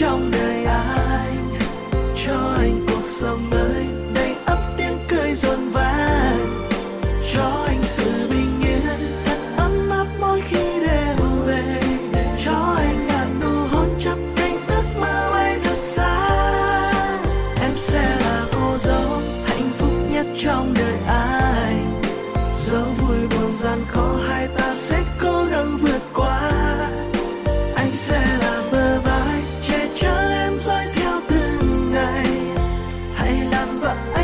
trong đời anh, cho anh cuộc sống mới. Đầy ắp tiếng cười rộn vang, cho anh sự bình yên. Thật ấm áp mỗi khi đêm về, cho anh ngàn nụ hôn chắp cánh ước mơ bay thật xa. Em sẽ là cô dâu hạnh phúc nhất trong đời anh. Dẫu vui buồn gian khó, hai ta up.